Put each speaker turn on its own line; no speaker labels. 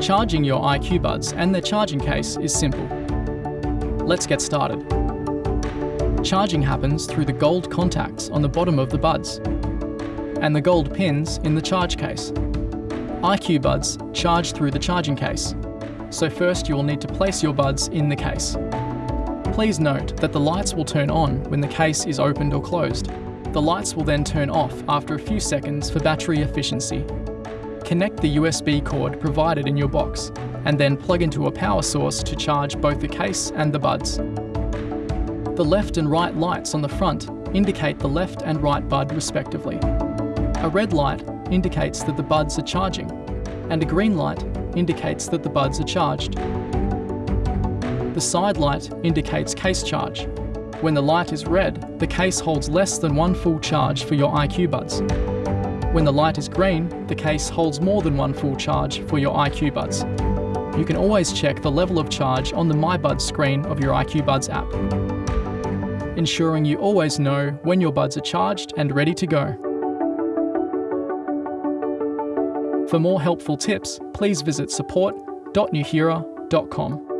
Charging your IQ Buds and their charging case is simple. Let's get started. Charging happens through the gold contacts on the bottom of the buds and the gold pins in the charge case. IQ Buds charge through the charging case, so first you will need to place your buds in the case. Please note that the lights will turn on when the case is opened or closed. The lights will then turn off after a few seconds for battery efficiency. Connect the USB cord provided in your box and then plug into a power source to charge both the case and the buds. The left and right lights on the front indicate the left and right bud respectively. A red light indicates that the buds are charging and a green light indicates that the buds are charged. The side light indicates case charge. When the light is red, the case holds less than one full charge for your IQ buds. When the light is green, the case holds more than one full charge for your IQ buds. You can always check the level of charge on the My Buds screen of your IQ Buds app, ensuring you always know when your buds are charged and ready to go. For more helpful tips, please visit support.nuheara.com.